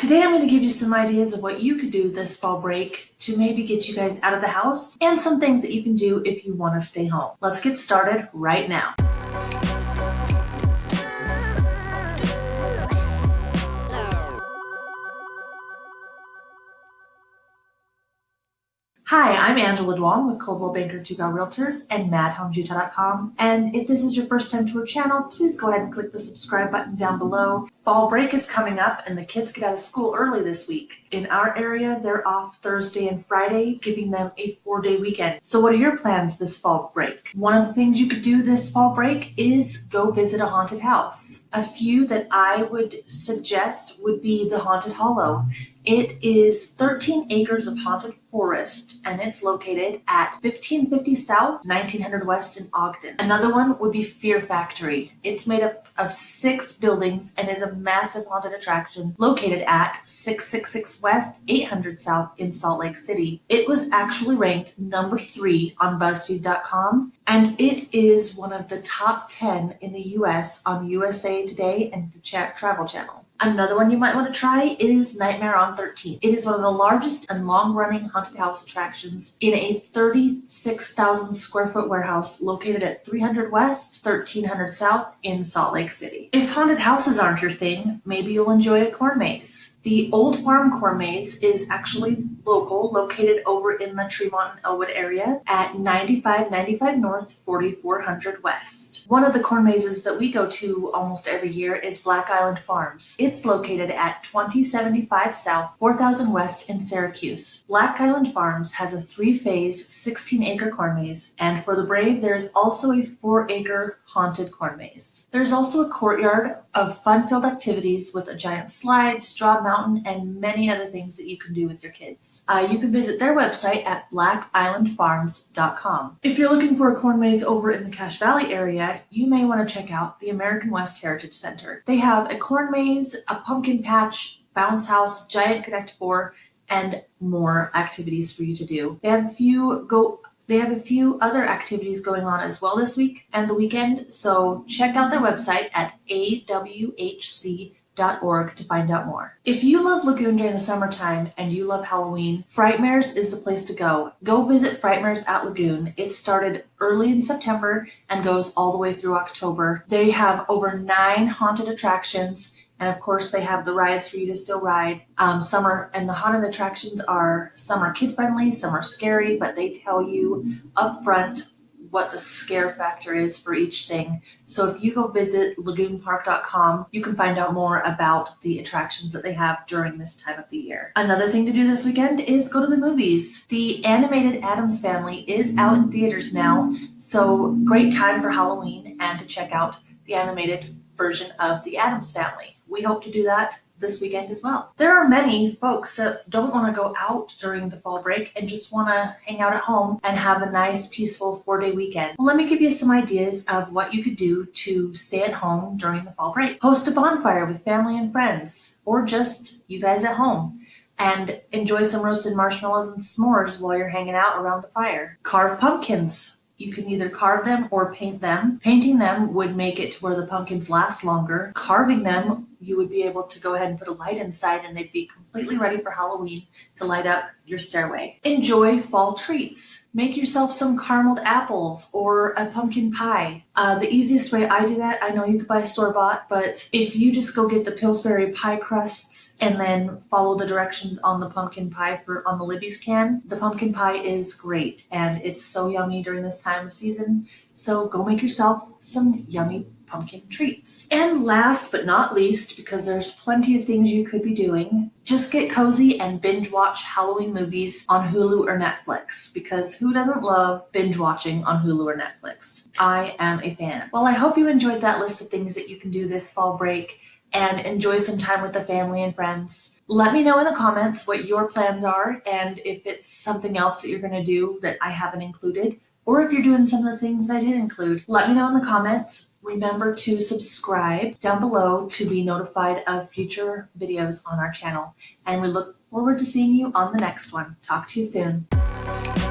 Today I'm going to give you some ideas of what you could do this fall break to maybe get you guys out of the house and some things that you can do if you want to stay home. Let's get started right now. Hi, I'm Angela Duong with Coldwell Banker Tugal Realtors and MadHomesUtah.com. And if this is your first time to our channel, please go ahead and click the subscribe button down below. Fall break is coming up and the kids get out of school early this week. In our area, they're off Thursday and Friday, giving them a four day weekend. So what are your plans this fall break? One of the things you could do this fall break is go visit a haunted house. A few that I would suggest would be the Haunted Hollow. It is 13 acres of haunted forest and it's located at 1550 South, 1900 West in Ogden. Another one would be Fear Factory. It's made up of six buildings and is a massive haunted attraction located at 666 West, 800 South in Salt Lake City. It was actually ranked number three on BuzzFeed.com and it is one of the top 10 in the US on USA Today and the Travel Channel. Another one you might want to try is Nightmare on 13. It is one of the largest and long-running haunted house attractions in a 36,000 square foot warehouse located at 300 West, 1300 South in Salt Lake City. If haunted houses aren't your thing, maybe you'll enjoy a corn maze. The Old Farm Corn Maze is actually local, located over in the Tremont and Elwood area at 9595 North, 4400 West. One of the corn mazes that we go to almost every year is Black Island Farms. It's located at 2075 South, 4000 West in Syracuse. Black Island Farms has a three-phase, 16-acre corn maze, and for the brave, there is also a four-acre haunted corn maze. There's also a courtyard of fun-filled activities with a giant slide, straw mountain, and many other things that you can do with your kids. Uh, you can visit their website at blackislandfarms.com. If you're looking for a corn maze over in the Cache Valley area, you may want to check out the American West Heritage Center. They have a corn maze, a pumpkin patch, bounce house, giant Connect Four, and more activities for you to do. They have a few go they have a few other activities going on as well this week and the weekend, so check out their website at to find out more. If you love Lagoon during the summertime and you love Halloween, Frightmares is the place to go. Go visit Frightmares at Lagoon. It started early in September and goes all the way through October. They have over nine haunted attractions and of course, they have the rides for you to still ride. Um, are, and the haunted attractions are, some are kid friendly, some are scary, but they tell you up front what the scare factor is for each thing. So if you go visit lagoonpark.com, you can find out more about the attractions that they have during this time of the year. Another thing to do this weekend is go to the movies. The animated Addams Family is out in theaters now, so great time for Halloween and to check out the animated version of the Addams Family we hope to do that this weekend as well. There are many folks that don't want to go out during the fall break and just want to hang out at home and have a nice peaceful four day weekend. Well, let me give you some ideas of what you could do to stay at home during the fall break. Host a bonfire with family and friends or just you guys at home and enjoy some roasted marshmallows and s'mores while you're hanging out around the fire. Carve pumpkins you can either carve them or paint them. Painting them would make it to where the pumpkins last longer. Carving them you would be able to go ahead and put a light inside and they'd be completely ready for Halloween to light up your stairway. Enjoy fall treats. Make yourself some carameled apples or a pumpkin pie. Uh, the easiest way I do that, I know you could buy store-bought, but if you just go get the Pillsbury pie crusts and then follow the directions on the pumpkin pie for on the Libby's can, the pumpkin pie is great and it's so yummy during this time of season. So go make yourself some yummy pumpkin treats. And last but not least, because there's plenty of things you could be doing, just get cozy and binge watch Halloween movies on Hulu or Netflix because who doesn't love binge watching on Hulu or Netflix? I am a fan. Well, I hope you enjoyed that list of things that you can do this fall break and enjoy some time with the family and friends. Let me know in the comments what your plans are and if it's something else that you're going to do that I haven't included or if you're doing some of the things that I did include. Let me know in the comments. Remember to subscribe down below to be notified of future videos on our channel. And we look forward to seeing you on the next one. Talk to you soon.